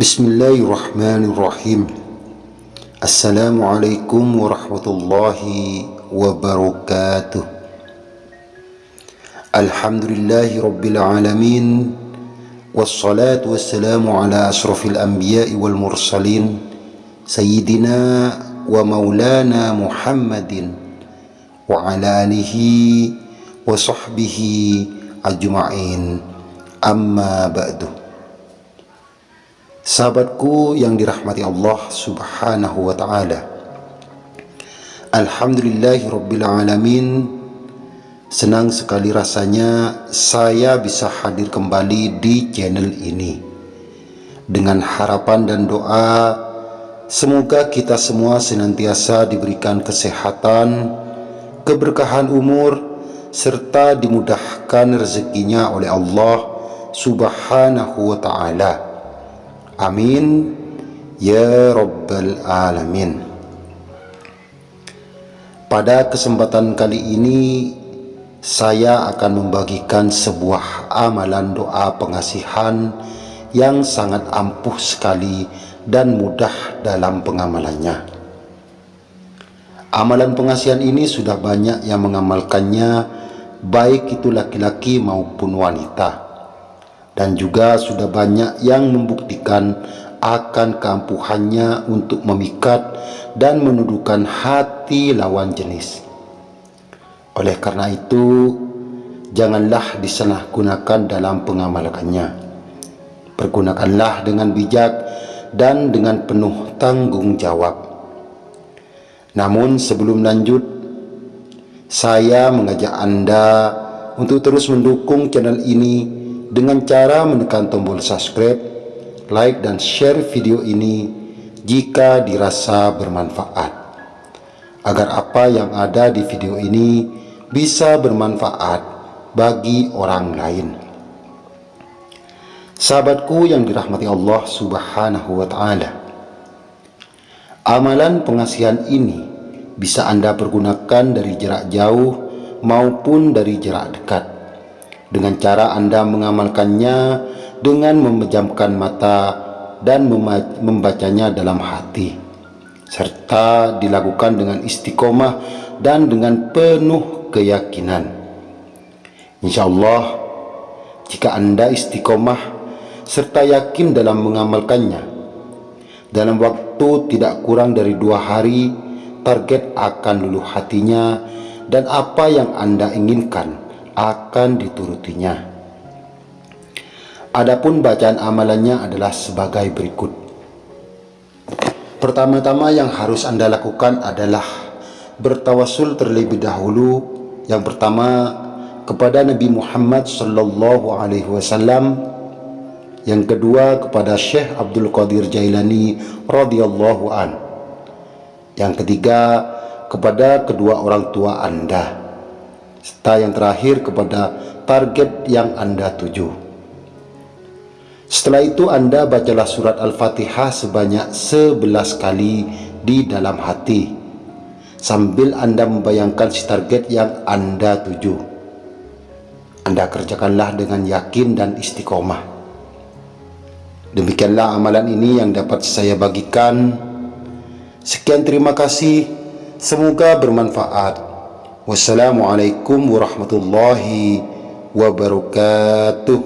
بسم الله الرحمن الرحيم السلام عليكم ورحمة الله وبركاته الحمد لله رب العالمين والصلاة والسلام على أشرف الأنبياء والمرسلين سيدنا ومولانا محمد وعلى آله وصحبه أجمعين أما بعد Sahabatku yang dirahmati Allah subhanahu wa ta'ala. Alhamdulillahirrabbilalamin Senang sekali rasanya saya bisa hadir kembali di channel ini. Dengan harapan dan doa Semoga kita semua senantiasa diberikan kesehatan Keberkahan umur Serta dimudahkan rezekinya oleh Allah subhanahu wa ta'ala Amin. Ya Rabbal Alamin. Pada kesempatan kali ini Saya akan membagikan sebuah amalan doa pengasihan Yang sangat ampuh sekali dan mudah dalam pengamalannya. Amalan pengasihan ini sudah banyak yang mengamalkannya Baik itu laki-laki maupun wanita dan juga sudah banyak yang membuktikan akan keampuhannya untuk memikat dan menuduhkan hati lawan jenis. Oleh karena itu, janganlah disalahgunakan dalam pengamalannya. Pergunakanlah dengan bijak dan dengan penuh tanggung jawab. Namun sebelum lanjut, saya mengajak Anda untuk terus mendukung channel ini dengan cara menekan tombol subscribe, like dan share video ini jika dirasa bermanfaat. Agar apa yang ada di video ini bisa bermanfaat bagi orang lain. Sahabatku yang dirahmati Allah subhanahu wa ta'ala. Amalan pengasihan ini bisa Anda pergunakan dari jarak jauh maupun dari jarak dekat dengan cara Anda mengamalkannya dengan memejamkan mata dan membacanya dalam hati serta dilakukan dengan istiqomah dan dengan penuh keyakinan. Insya Allah jika Anda istiqomah serta yakin dalam mengamalkannya dalam waktu tidak kurang dari dua hari target akan luluh hatinya dan apa yang Anda inginkan akan diturutinya. Adapun bacaan amalannya adalah sebagai berikut. Pertama-tama yang harus Anda lakukan adalah bertawasul terlebih dahulu. Yang pertama kepada Nabi Muhammad sallallahu alaihi wasallam. Yang kedua kepada Syekh Abdul Qadir Jailani radhiyallahu an. Yang ketiga kepada kedua orang tua Anda serta yang terakhir kepada target yang Anda tuju. Setelah itu Anda bacalah surat Al-Fatihah sebanyak 11 kali di dalam hati sambil Anda membayangkan si target yang Anda tuju. Anda kerjakanlah dengan yakin dan istiqomah. Demikianlah amalan ini yang dapat saya bagikan. Sekian terima kasih. Semoga bermanfaat. والسلام عليكم ورحمة الله وبركاته.